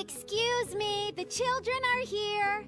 Excuse me, the children are here.